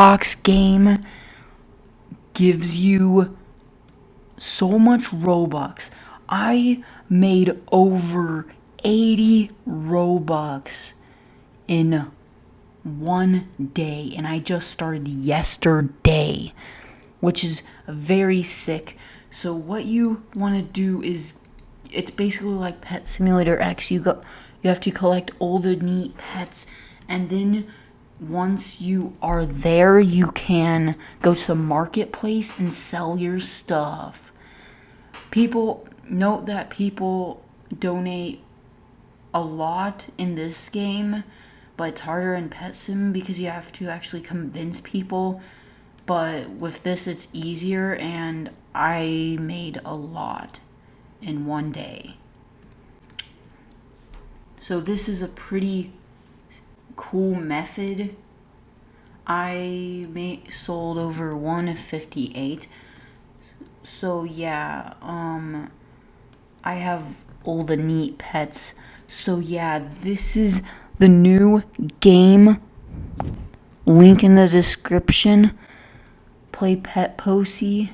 box game gives you so much Robux. I made over 80 Robux in one day, and I just started yesterday, which is very sick. So what you want to do is, it's basically like Pet Simulator X. You go, you have to collect all the neat pets, and then once you are there, you can go to the marketplace and sell your stuff. People note that people donate a lot in this game, but it's harder in Pet Sim because you have to actually convince people. But with this, it's easier, and I made a lot in one day. So this is a pretty cool method. I made, sold over 158. So yeah, um, I have all the neat pets. So yeah, this is the new game. Link in the description. Play Pet Posy.